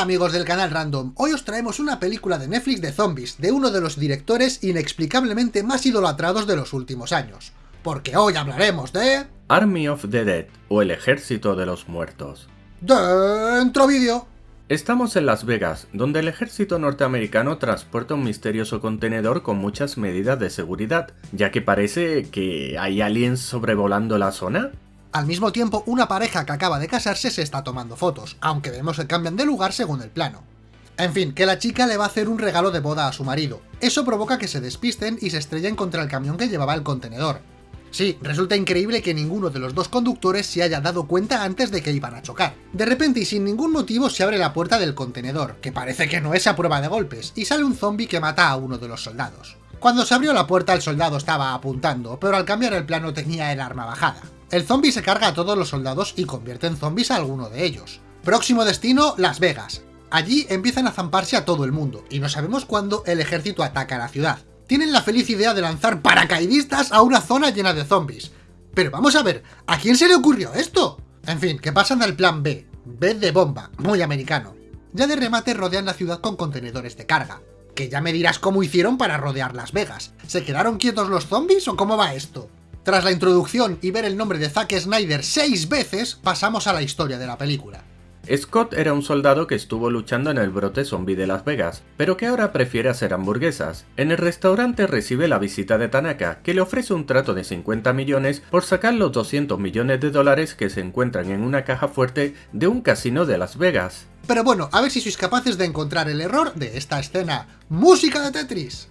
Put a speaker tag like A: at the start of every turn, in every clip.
A: Hola amigos del canal Random, hoy os traemos una película de Netflix de zombies, de uno de los directores inexplicablemente más idolatrados de los últimos años. Porque hoy hablaremos de...
B: Army of the Dead, o el Ejército de los Muertos.
A: Dentro vídeo.
B: Estamos en Las Vegas, donde el ejército norteamericano transporta un misterioso contenedor con muchas medidas de seguridad, ya que parece que hay aliens sobrevolando la zona.
A: Al mismo tiempo, una pareja que acaba de casarse se está tomando fotos, aunque vemos que cambian de lugar según el plano. En fin, que la chica le va a hacer un regalo de boda a su marido. Eso provoca que se despisten y se estrellen contra el camión que llevaba el contenedor. Sí, resulta increíble que ninguno de los dos conductores se haya dado cuenta antes de que iban a chocar. De repente y sin ningún motivo se abre la puerta del contenedor, que parece que no es a prueba de golpes, y sale un zombie que mata a uno de los soldados. Cuando se abrió la puerta el soldado estaba apuntando, pero al cambiar el plano tenía el arma bajada. El zombie se carga a todos los soldados y convierte en zombies a alguno de ellos. Próximo destino, Las Vegas. Allí empiezan a zamparse a todo el mundo, y no sabemos cuándo el ejército ataca la ciudad. Tienen la feliz idea de lanzar paracaidistas a una zona llena de zombies. Pero vamos a ver, ¿a quién se le ocurrió esto? En fin, que pasan al plan B, B de bomba, muy americano. Ya de remate rodean la ciudad con contenedores de carga. Que ya me dirás cómo hicieron para rodear Las Vegas. ¿Se quedaron quietos los zombies o cómo va esto? Tras la introducción y ver el nombre de Zack Snyder seis veces, pasamos a la historia de la película.
B: Scott era un soldado que estuvo luchando en el brote zombie de Las Vegas, pero que ahora prefiere hacer hamburguesas. En el restaurante recibe la visita de Tanaka, que le ofrece un trato de 50 millones por sacar los 200 millones de dólares que se encuentran en una caja fuerte de un casino de Las Vegas.
A: Pero bueno, a ver si sois capaces de encontrar el error de esta escena. ¡Música de Tetris!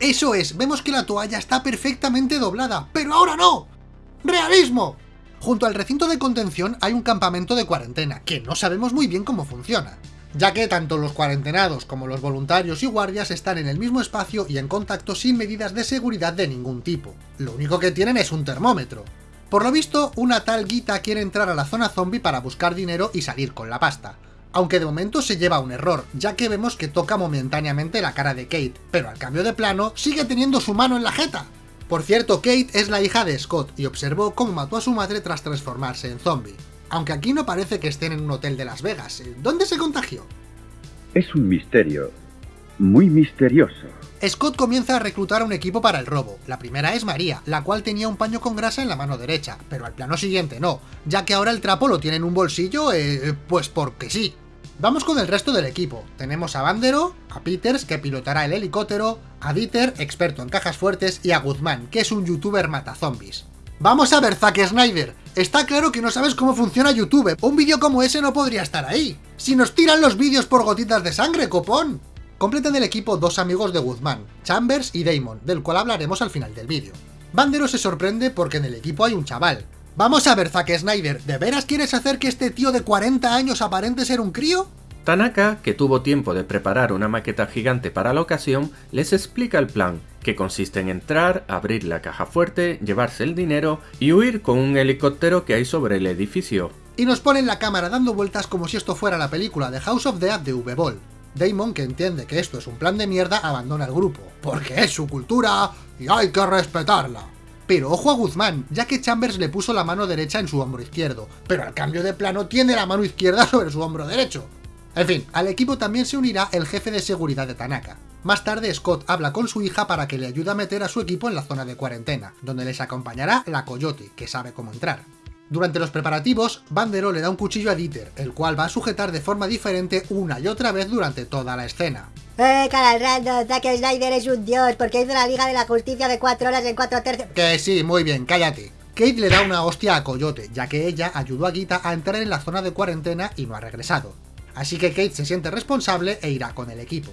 A: Eso es, vemos que la toalla está perfectamente doblada, pero ahora no. ¡Realismo! Junto al recinto de contención hay un campamento de cuarentena, que no sabemos muy bien cómo funciona ya que tanto los cuarentenados como los voluntarios y guardias están en el mismo espacio y en contacto sin medidas de seguridad de ningún tipo. Lo único que tienen es un termómetro. Por lo visto, una tal Guita quiere entrar a la zona zombie para buscar dinero y salir con la pasta. Aunque de momento se lleva un error, ya que vemos que toca momentáneamente la cara de Kate, pero al cambio de plano sigue teniendo su mano en la jeta. Por cierto, Kate es la hija de Scott y observó cómo mató a su madre tras transformarse en zombie. Aunque aquí no parece que estén en un hotel de Las Vegas. ¿Dónde se contagió?
C: Es un misterio. Muy misterioso.
A: Scott comienza a reclutar un equipo para el robo. La primera es María, la cual tenía un paño con grasa en la mano derecha, pero al plano siguiente no, ya que ahora el trapo lo tiene en un bolsillo, eh, pues porque sí. Vamos con el resto del equipo. Tenemos a Bandero, a Peters, que pilotará el helicóptero, a Dieter, experto en cajas fuertes, y a Guzmán, que es un youtuber mata zombies. Vamos a ver, Zack Snyder. Está claro que no sabes cómo funciona YouTube. Un vídeo como ese no podría estar ahí. Si nos tiran los vídeos por gotitas de sangre, copón. Completan el equipo dos amigos de Guzmán, Chambers y Damon, del cual hablaremos al final del vídeo. Bandero se sorprende porque en el equipo hay un chaval. Vamos a ver, Zack Snyder, ¿de veras quieres hacer que este tío de 40 años aparente ser un crío?
B: Tanaka, que tuvo tiempo de preparar una maqueta gigante para la ocasión, les explica el plan, que consiste en entrar, abrir la caja fuerte, llevarse el dinero y huir con un helicóptero que hay sobre el edificio.
A: Y nos ponen la cámara dando vueltas como si esto fuera la película de House of Dead de V-Ball. Damon, que entiende que esto es un plan de mierda, abandona el grupo, porque es su cultura y hay que respetarla. Pero ojo a Guzmán, ya que Chambers le puso la mano derecha en su hombro izquierdo, pero al cambio de plano tiene la mano izquierda sobre su hombro derecho. En fin, al equipo también se unirá el jefe de seguridad de Tanaka. Más tarde Scott habla con su hija para que le ayude a meter a su equipo en la zona de cuarentena, donde les acompañará la Coyote, que sabe cómo entrar. Durante los preparativos, Bandero le da un cuchillo a Dieter, el cual va a sujetar de forma diferente una y otra vez durante toda la escena.
D: ¡Eh, cara random! Zack Snyder es un dios porque hizo la Liga de la Justicia de 4 horas en 4 tercios...
A: Que sí, muy bien, cállate. Kate le da una hostia a Coyote, ya que ella ayudó a Gita a entrar en la zona de cuarentena y no ha regresado así que Kate se siente responsable e irá con el equipo.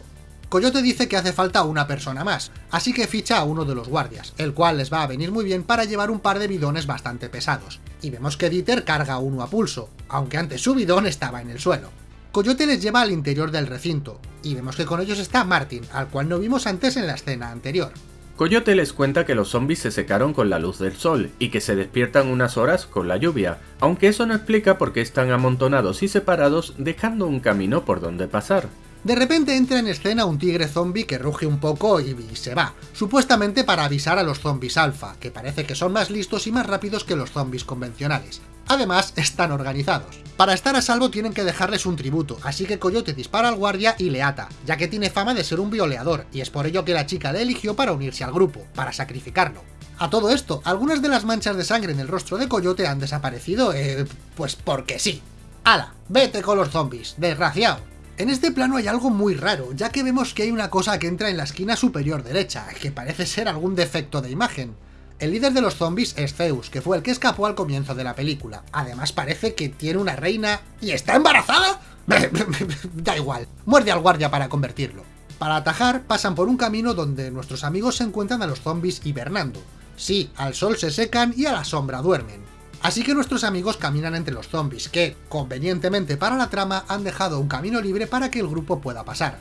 A: Coyote dice que hace falta una persona más, así que ficha a uno de los guardias, el cual les va a venir muy bien para llevar un par de bidones bastante pesados. Y vemos que Dieter carga uno a pulso, aunque antes su bidón estaba en el suelo. Coyote les lleva al interior del recinto, y vemos que con ellos está Martin, al cual no vimos antes en la escena anterior.
B: Coyote les cuenta que los zombies se secaron con la luz del sol y que se despiertan unas horas con la lluvia, aunque eso no explica por qué están amontonados y separados dejando un camino por donde pasar.
A: De repente entra en escena un tigre zombie que ruge un poco y, se va, supuestamente para avisar a los zombies alfa, que parece que son más listos y más rápidos que los zombies convencionales. Además, están organizados. Para estar a salvo tienen que dejarles un tributo, así que Coyote dispara al guardia y le ata, ya que tiene fama de ser un violeador, y es por ello que la chica le eligió para unirse al grupo, para sacrificarlo. A todo esto, algunas de las manchas de sangre en el rostro de Coyote han desaparecido, eh, pues porque sí. ¡Hala! ¡Vete con los zombies! ¡Desgraciado! En este plano hay algo muy raro, ya que vemos que hay una cosa que entra en la esquina superior derecha, que parece ser algún defecto de imagen. El líder de los zombies es Zeus, que fue el que escapó al comienzo de la película. Además parece que tiene una reina... ¿Y está embarazada? da igual, muerde al guardia para convertirlo. Para atajar, pasan por un camino donde nuestros amigos se encuentran a los zombies hibernando. Sí, al sol se secan y a la sombra duermen. Así que nuestros amigos caminan entre los zombies, que, convenientemente para la trama, han dejado un camino libre para que el grupo pueda pasar.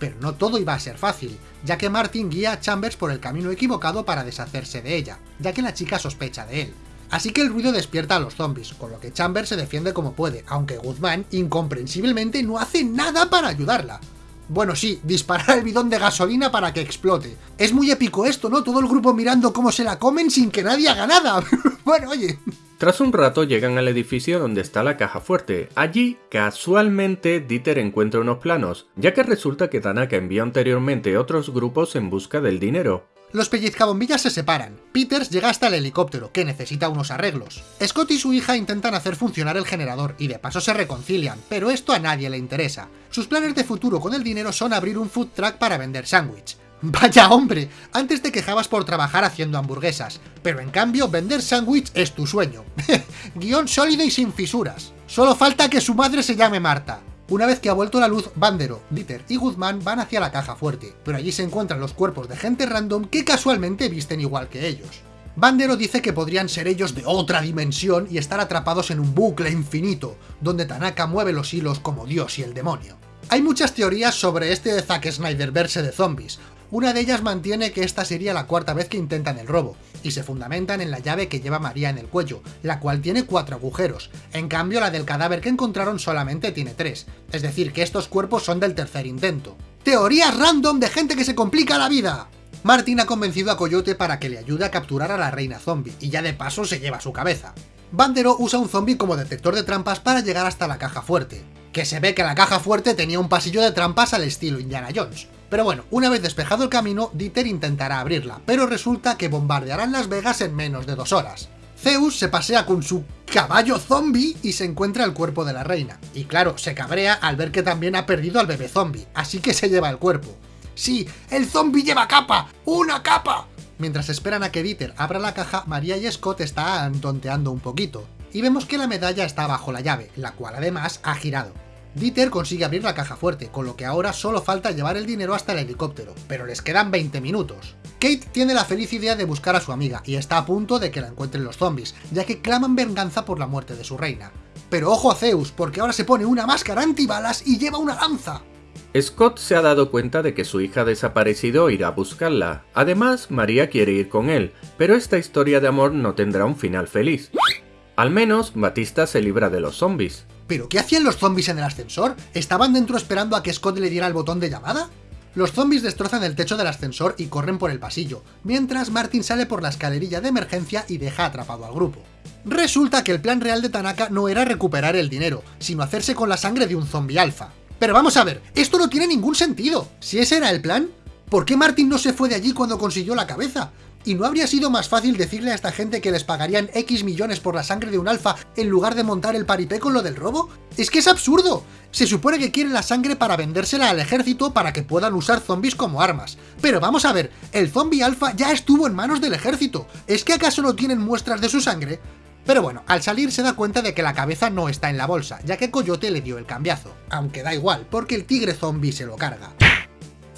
A: Pero no todo iba a ser fácil, ya que Martin guía a Chambers por el camino equivocado para deshacerse de ella, ya que la chica sospecha de él. Así que el ruido despierta a los zombies, con lo que Chambers se defiende como puede, aunque Guzmán, incomprensiblemente, no hace nada para ayudarla. Bueno, sí, disparar el bidón de gasolina para que explote. Es muy épico esto, ¿no? Todo el grupo mirando cómo se la comen sin que nadie haga nada. bueno, oye.
B: Tras un rato llegan al edificio donde está la caja fuerte. Allí, casualmente, Dieter encuentra unos planos, ya que resulta que Tanaka envió anteriormente otros grupos en busca del dinero.
A: Los pellizcabombillas se separan. Peters llega hasta el helicóptero, que necesita unos arreglos. Scott y su hija intentan hacer funcionar el generador, y de paso se reconcilian, pero esto a nadie le interesa. Sus planes de futuro con el dinero son abrir un food truck para vender sándwich. Vaya hombre, antes te quejabas por trabajar haciendo hamburguesas, pero en cambio vender sándwich es tu sueño. Guión sólido y sin fisuras. Solo falta que su madre se llame Marta. Una vez que ha vuelto la luz, Bandero, Dieter y Guzmán van hacia la caja fuerte, pero allí se encuentran los cuerpos de gente random que casualmente visten igual que ellos. Bandero dice que podrían ser ellos de otra dimensión y estar atrapados en un bucle infinito, donde Tanaka mueve los hilos como Dios y el demonio. Hay muchas teorías sobre este Zack Snyder verse de zombies, una de ellas mantiene que esta sería la cuarta vez que intentan el robo, y se fundamentan en la llave que lleva María en el cuello, la cual tiene cuatro agujeros, en cambio la del cadáver que encontraron solamente tiene tres, es decir que estos cuerpos son del tercer intento. ¡Teorías random de gente que se complica la vida! Martin ha convencido a Coyote para que le ayude a capturar a la reina zombie, y ya de paso se lleva su cabeza. Bandero usa un zombie como detector de trampas para llegar hasta la caja fuerte, que se ve que la caja fuerte tenía un pasillo de trampas al estilo Indiana Jones. Pero bueno, una vez despejado el camino, Dieter intentará abrirla, pero resulta que bombardearán Las Vegas en menos de dos horas. Zeus se pasea con su caballo zombie y se encuentra el cuerpo de la reina. Y claro, se cabrea al ver que también ha perdido al bebé zombie, así que se lleva el cuerpo. ¡Sí! ¡El zombie lleva capa! ¡Una capa! Mientras esperan a que Dieter abra la caja, María y Scott están tonteando un poquito. Y vemos que la medalla está bajo la llave, la cual además ha girado. Dieter consigue abrir la caja fuerte, con lo que ahora solo falta llevar el dinero hasta el helicóptero, pero les quedan 20 minutos. Kate tiene la feliz idea de buscar a su amiga, y está a punto de que la encuentren los zombies, ya que claman venganza por la muerte de su reina. Pero ojo a Zeus, porque ahora se pone una máscara antibalas y lleva una lanza.
B: Scott se ha dado cuenta de que su hija desaparecido e irá a buscarla. Además, María quiere ir con él, pero esta historia de amor no tendrá un final feliz. Al menos, Batista se libra de los zombies.
A: ¿Pero qué hacían los zombies en el ascensor? ¿Estaban dentro esperando a que Scott le diera el botón de llamada? Los zombies destrozan el techo del ascensor y corren por el pasillo, mientras Martin sale por la escalerilla de emergencia y deja atrapado al grupo. Resulta que el plan real de Tanaka no era recuperar el dinero, sino hacerse con la sangre de un zombie alfa. Pero vamos a ver, esto no tiene ningún sentido. Si ese era el plan, ¿por qué Martin no se fue de allí cuando consiguió la cabeza? ¿Y no habría sido más fácil decirle a esta gente que les pagarían X millones por la sangre de un alfa en lugar de montar el paripé con lo del robo? ¡Es que es absurdo! Se supone que quieren la sangre para vendérsela al ejército para que puedan usar zombies como armas. Pero vamos a ver, el zombie alfa ya estuvo en manos del ejército. ¿Es que acaso no tienen muestras de su sangre? Pero bueno, al salir se da cuenta de que la cabeza no está en la bolsa, ya que Coyote le dio el cambiazo. Aunque da igual, porque el tigre zombie se lo carga.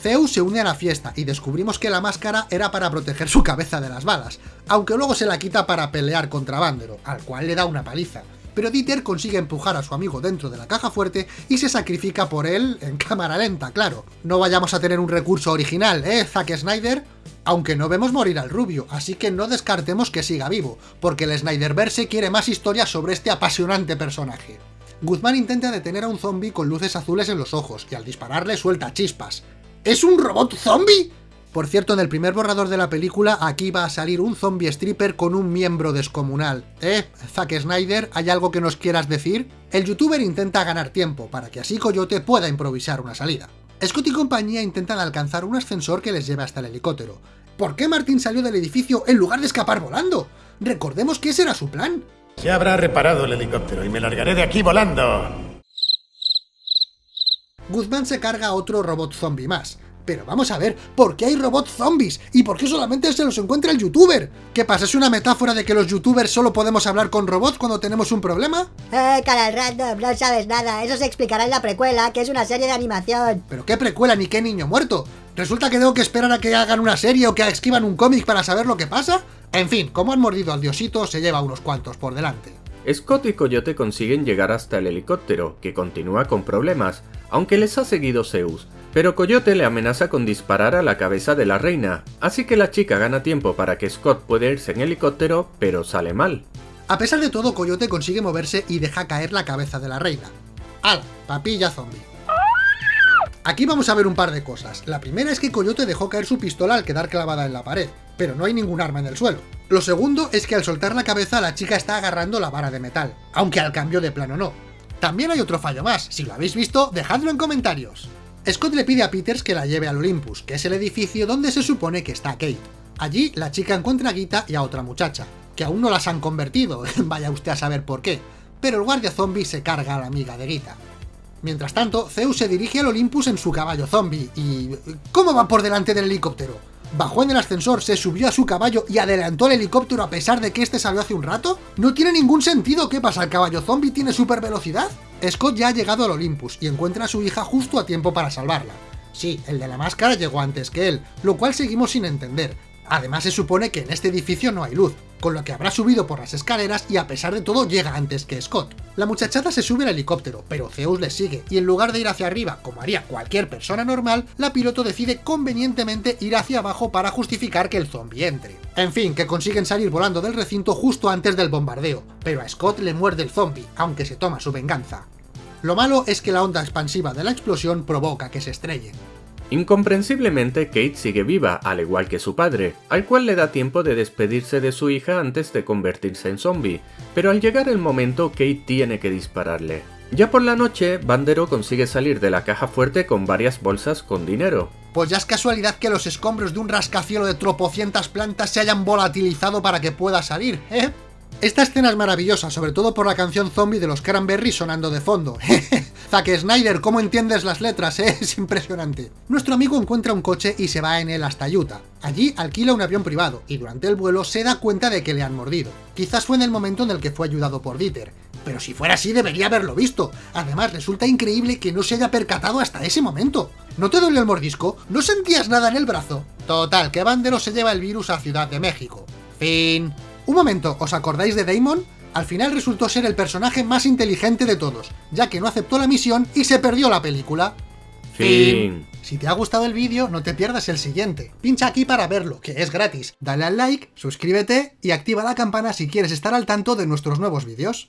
A: Zeus se une a la fiesta y descubrimos que la máscara era para proteger su cabeza de las balas, aunque luego se la quita para pelear contra Bandero, al cual le da una paliza. Pero Dieter consigue empujar a su amigo dentro de la caja fuerte y se sacrifica por él en cámara lenta, claro. No vayamos a tener un recurso original, ¿eh, Zack Snyder? Aunque no vemos morir al rubio, así que no descartemos que siga vivo, porque el Snyderverse quiere más historias sobre este apasionante personaje. Guzmán intenta detener a un zombie con luces azules en los ojos, y al dispararle suelta chispas. ¿Es un robot zombie? Por cierto, en el primer borrador de la película, aquí va a salir un zombie stripper con un miembro descomunal. ¿Eh? Zack Snyder, ¿hay algo que nos quieras decir? El youtuber intenta ganar tiempo, para que así Coyote pueda improvisar una salida. Scott y compañía intentan alcanzar un ascensor que les lleve hasta el helicóptero. ¿Por qué Martin salió del edificio en lugar de escapar volando? Recordemos que ese era su plan.
E: Se habrá reparado el helicóptero y me largaré de aquí volando.
A: Guzmán se carga a otro robot zombie más. Pero vamos a ver, ¿por qué hay robots zombies? ¿Y por qué solamente se los encuentra el youtuber? ¿Qué pasa? ¿Es una metáfora de que los youtubers solo podemos hablar con robots cuando tenemos un problema?
D: Eh, canal random, no sabes nada. Eso se explicará en la precuela, que es una serie de animación.
A: ¿Pero qué precuela ni qué niño muerto? ¿Resulta que tengo que esperar a que hagan una serie o que escriban un cómic para saber lo que pasa? En fin, como han mordido al diosito, se lleva unos cuantos por delante.
B: Scott y Coyote consiguen llegar hasta el helicóptero, que continúa con problemas, aunque les ha seguido Zeus, pero Coyote le amenaza con disparar a la cabeza de la reina, así que la chica gana tiempo para que Scott pueda irse en helicóptero, pero sale mal.
A: A pesar de todo, Coyote consigue moverse y deja caer la cabeza de la reina. ¡Al! Papilla zombie. Aquí vamos a ver un par de cosas. La primera es que Coyote dejó caer su pistola al quedar clavada en la pared, pero no hay ningún arma en el suelo. Lo segundo es que al soltar la cabeza la chica está agarrando la vara de metal, aunque al cambio de plano no. También hay otro fallo más, si lo habéis visto, dejadlo en comentarios. Scott le pide a Peters que la lleve al Olympus, que es el edificio donde se supone que está Kate. Allí la chica encuentra a Gita y a otra muchacha, que aún no las han convertido, vaya usted a saber por qué, pero el guardia zombie se carga a la amiga de Gita. Mientras tanto, Zeus se dirige al Olympus en su caballo zombie y... ¿Cómo va por delante del helicóptero? ¿Bajó en el ascensor, se subió a su caballo y adelantó el helicóptero a pesar de que este salió hace un rato? No tiene ningún sentido, ¿qué pasa? ¿El caballo zombie tiene super velocidad? Scott ya ha llegado al Olympus y encuentra a su hija justo a tiempo para salvarla. Sí, el de la máscara llegó antes que él, lo cual seguimos sin entender, Además se supone que en este edificio no hay luz, con lo que habrá subido por las escaleras y a pesar de todo llega antes que Scott. La muchachada se sube al helicóptero, pero Zeus le sigue, y en lugar de ir hacia arriba, como haría cualquier persona normal, la piloto decide convenientemente ir hacia abajo para justificar que el zombie entre. En fin, que consiguen salir volando del recinto justo antes del bombardeo, pero a Scott le muerde el zombie, aunque se toma su venganza. Lo malo es que la onda expansiva de la explosión provoca que se estrellen.
B: Incomprensiblemente, Kate sigue viva, al igual que su padre, al cual le da tiempo de despedirse de su hija antes de convertirse en zombie, pero al llegar el momento, Kate tiene que dispararle. Ya por la noche, Bandero consigue salir de la caja fuerte con varias bolsas con dinero.
A: Pues ya es casualidad que los escombros de un rascacielo de tropocientas plantas se hayan volatilizado para que pueda salir, ¿eh? Esta escena es maravillosa, sobre todo por la canción zombie de los Cranberries sonando de fondo. Zack Snyder, ¿cómo entiendes las letras, eh? Es impresionante. Nuestro amigo encuentra un coche y se va en él hasta Utah. Allí alquila un avión privado, y durante el vuelo se da cuenta de que le han mordido. Quizás fue en el momento en el que fue ayudado por Dieter, pero si fuera así debería haberlo visto. Además, resulta increíble que no se haya percatado hasta ese momento. ¿No te duele el mordisco? ¿No sentías nada en el brazo? Total, que Bandero se lleva el virus a Ciudad de México. Fin. Un momento, ¿os acordáis de Damon? Al final resultó ser el personaje más inteligente de todos, ya que no aceptó la misión y se perdió la película.
B: Fin.
A: Si te ha gustado el vídeo, no te pierdas el siguiente. Pincha aquí para verlo, que es gratis. Dale al like, suscríbete y activa la campana si quieres estar al tanto de nuestros nuevos vídeos.